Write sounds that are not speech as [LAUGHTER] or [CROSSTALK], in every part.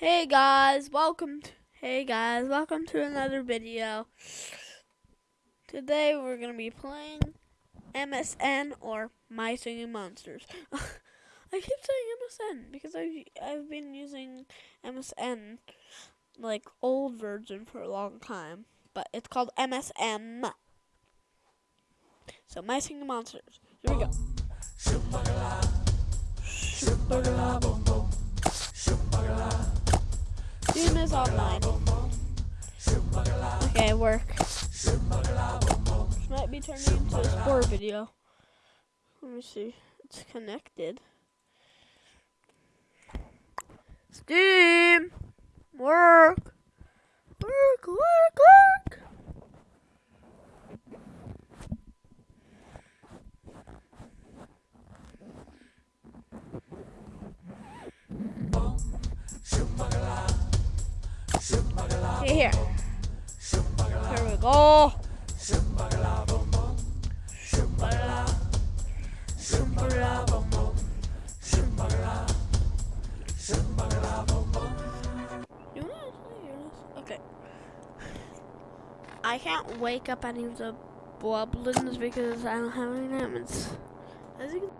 Hey guys, welcome to, hey guys, welcome to another video. Today we're going to be playing MSN or My Singing Monsters. [LAUGHS] I keep saying MSN because I've, I've been using MSN, like old version for a long time, but it's called MSM. So My Singing Monsters. Here we go. Doom is online. Okay, work. This might be turning into a sport video. Let me see. It's connected. Steam! Work! Work, work, work! Okay, here. Here we go. Okay. I can't wake up any of the Wublins because I don't have any diamonds. As you can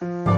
Bye.